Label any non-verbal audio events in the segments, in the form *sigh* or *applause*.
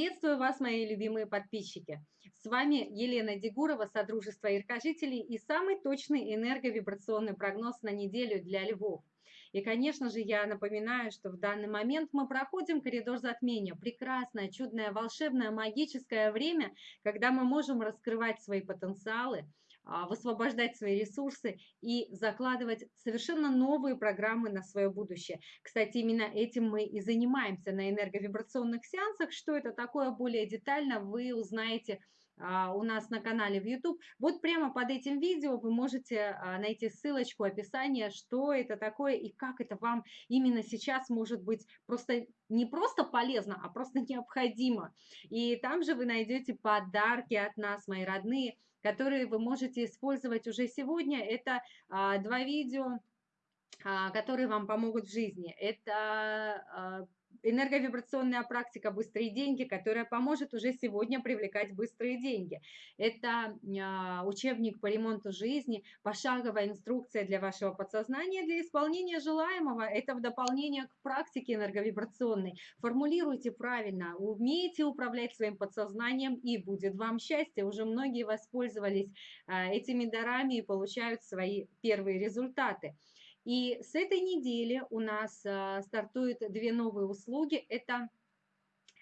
Приветствую вас, мои любимые подписчики. С вами Елена Дегурова, Содружество Иркожителей и самый точный энерговибрационный прогноз на неделю для львов. И, конечно же, я напоминаю, что в данный момент мы проходим коридор затмения. Прекрасное, чудное, волшебное, магическое время, когда мы можем раскрывать свои потенциалы, высвобождать свои ресурсы и закладывать совершенно новые программы на свое будущее. Кстати, именно этим мы и занимаемся на энерговибрационных сеансах. Что это такое более детально, вы узнаете а, у нас на канале в YouTube. Вот прямо под этим видео вы можете а, найти ссылочку, описание, что это такое и как это вам именно сейчас может быть просто не просто полезно, а просто *laughs* необходимо. И там же вы найдете подарки от нас, мои родные, которые вы можете использовать уже сегодня. Это а, два видео, а, которые вам помогут в жизни. Это а, энерговибрационная практика «Быстрые деньги», которая поможет уже сегодня привлекать быстрые деньги. Это э, учебник по ремонту жизни, пошаговая инструкция для вашего подсознания для исполнения желаемого. Это в дополнение к практике энерговибрационной. Формулируйте правильно, умеете управлять своим подсознанием и будет вам счастье. Уже многие воспользовались э, этими дарами и получают свои первые результаты. И с этой недели у нас а, стартуют две новые услуги. Это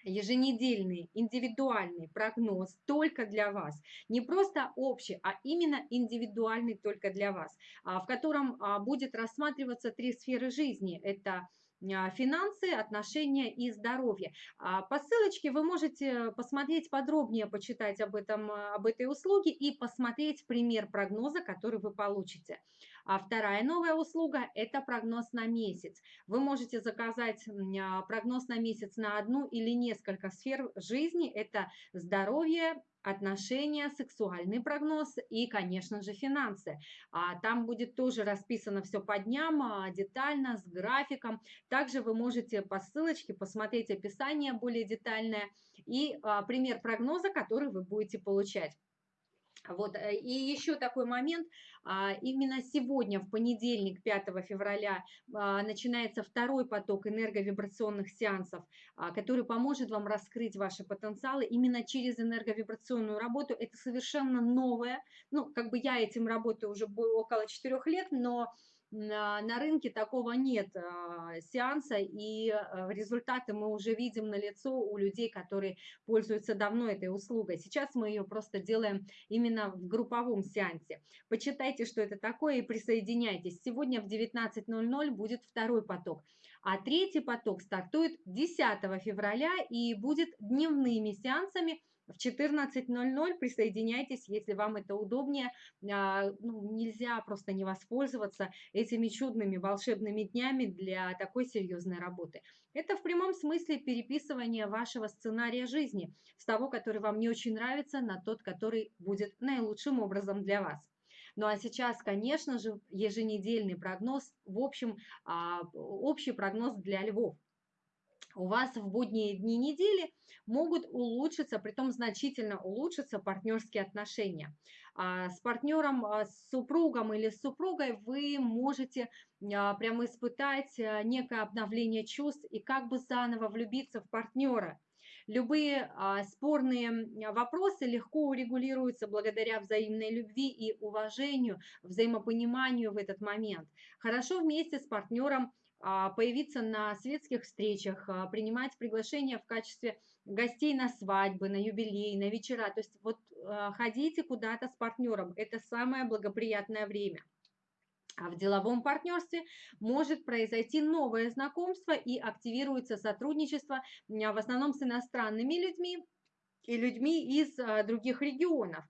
еженедельный индивидуальный прогноз только для вас. Не просто общий, а именно индивидуальный только для вас, а, в котором а, будет рассматриваться три сферы жизни. Это финансы, отношения и здоровье. По ссылочке вы можете посмотреть подробнее, почитать об, этом, об этой услуге и посмотреть пример прогноза, который вы получите. А вторая новая услуга – это прогноз на месяц. Вы можете заказать прогноз на месяц на одну или несколько сфер жизни. Это здоровье, отношения, сексуальный прогноз и, конечно же, финансы. А там будет тоже расписано все по дням, а, детально, с графиком. Также вы можете по ссылочке посмотреть описание более детальное и а, пример прогноза, который вы будете получать. Вот, э, и еще такой момент, а, именно сегодня, в понедельник, 5 февраля, а, начинается второй поток энерговибрационных сеансов, а, который поможет вам раскрыть ваши потенциалы именно через энерговибрационную работу. Это совершенно новое, ну, как бы я этим работаю уже около 4 лет, но на, рынке такого нет а, сеанса, и а, результаты мы уже видим на лицо у людей, которые пользуются давно этой услугой. Сейчас мы ее просто делаем именно в групповом сеансе. Почитайте, что это такое, и присоединяйтесь. Сегодня в 19.00 будет второй поток, а третий поток стартует 10 февраля и будет дневными сеансами в 14.00 присоединяйтесь, если вам это удобнее. А, ну, нельзя просто не воспользоваться этими чудными волшебными днями для такой серьезной работы. Это в прямом смысле переписывание вашего сценария жизни с того, который вам не очень нравится, на тот, который будет наилучшим образом для вас. Ну а сейчас, конечно же, еженедельный прогноз, в общем, а, общий прогноз для львов у вас в будние дни недели могут улучшиться, притом значительно улучшиться партнерские отношения. А, с партнером, а, с супругом или с супругой вы можете а, прямо испытать некое обновление чувств и как бы заново влюбиться в партнера. Любые спорные вопросы легко урегулируются благодаря взаимной любви и уважению, взаимопониманию в этот момент. Хорошо вместе с партнером появиться на светских встречах, а, принимать приглашения в качестве гостей на свадьбы, на юбилей, на вечера. То есть вот а, ходите куда-то с партнером, это самое благоприятное время. А в деловом партнерстве может произойти новое знакомство и активируется сотрудничество в основном с иностранными людьми и людьми из других регионов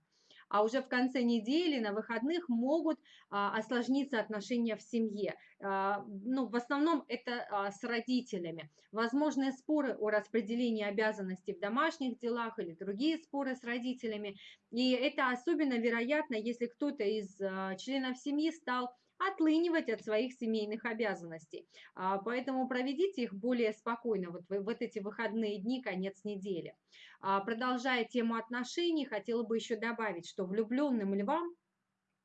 а уже в конце недели, на выходных могут а, осложниться отношения в семье. А, ну, в основном это а, с родителями. Возможны споры о распределении обязанностей в домашних делах или другие споры с родителями. И это особенно вероятно, если кто-то из членов семьи стал отлынивать от своих семейных обязанностей. А, поэтому проведите их более спокойно вот вот эти выходные дни, конец недели. А, продолжая тему отношений, хотела бы еще добавить, что влюбленным львам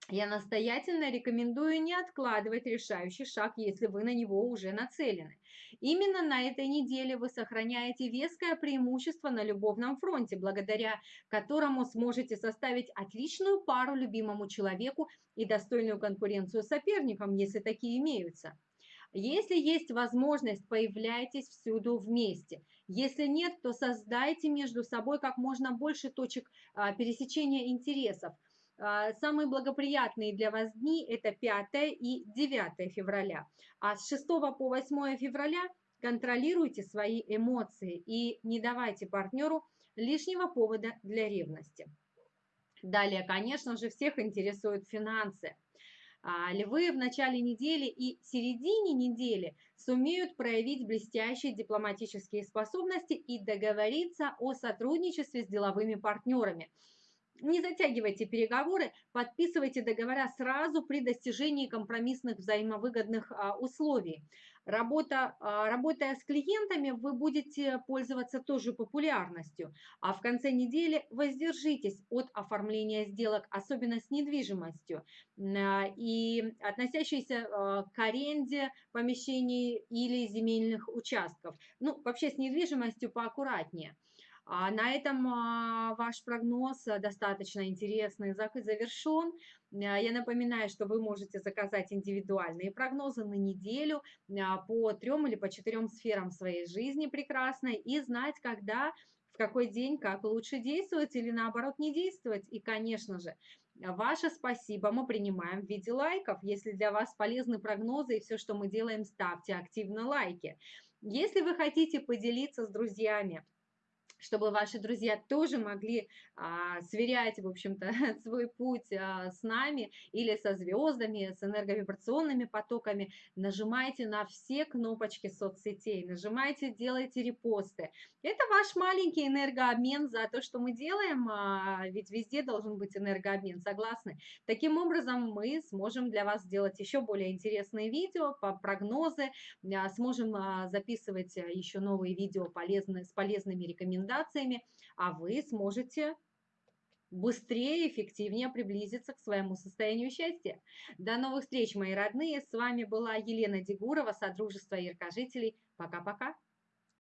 я настоятельно рекомендую не откладывать решающий шаг, если вы на него уже нацелены. Именно на этой неделе вы сохраняете веское преимущество на любовном фронте, благодаря которому сможете составить отличную пару любимому человеку и достойную конкуренцию соперникам, если такие имеются. Если есть возможность, появляйтесь всюду вместе. Если нет, то создайте между собой как можно больше точек а, пересечения интересов – самые благоприятные для вас дни – это 5 и 9 февраля. А с 6 по 8 февраля контролируйте свои эмоции и не давайте партнеру лишнего повода для ревности. Далее, конечно же, всех интересуют финансы. А, львы в начале недели и середине недели сумеют проявить блестящие дипломатические способности и договориться о сотрудничестве с деловыми партнерами – не затягивайте переговоры, подписывайте договора сразу при достижении компромиссных взаимовыгодных а, условий. Работа, а, работая с клиентами, вы будете пользоваться тоже популярностью, а в конце недели воздержитесь от оформления сделок, особенно с недвижимостью а, и относящиеся к аренде помещений или земельных участков. Ну, вообще с недвижимостью поаккуратнее. А на этом а, ваш прогноз э, достаточно интересный завершен. А, я напоминаю, что вы можете заказать индивидуальные прогнозы на неделю а, по трем или по четырем сферам своей жизни прекрасной и знать, когда, в какой день, как лучше действовать или наоборот не действовать. И, конечно же, Ваше спасибо мы принимаем в виде лайков. Если для вас полезны прогнозы и все, что мы делаем, ставьте активно лайки. Если вы хотите поделиться с друзьями чтобы ваши друзья тоже могли а, сверять, в общем-то, *laughs* свой путь а, с нами или со звездами, с энерговибрационными потоками, нажимайте на все кнопочки соцсетей, нажимайте, делайте репосты. Это ваш маленький энергообмен за то, что мы делаем, а, ведь везде должен быть энергообмен, согласны? Таким образом, мы сможем для вас сделать еще более интересные видео, по прогнозы, а, сможем а, записывать еще новые видео полезные, с полезными рекомендациями, рекомендациями, а вы сможете быстрее и эффективнее приблизиться к своему состоянию счастья. До новых встреч, мои родные. С вами была Елена Дегурова, Содружество яркожителей. Пока-пока.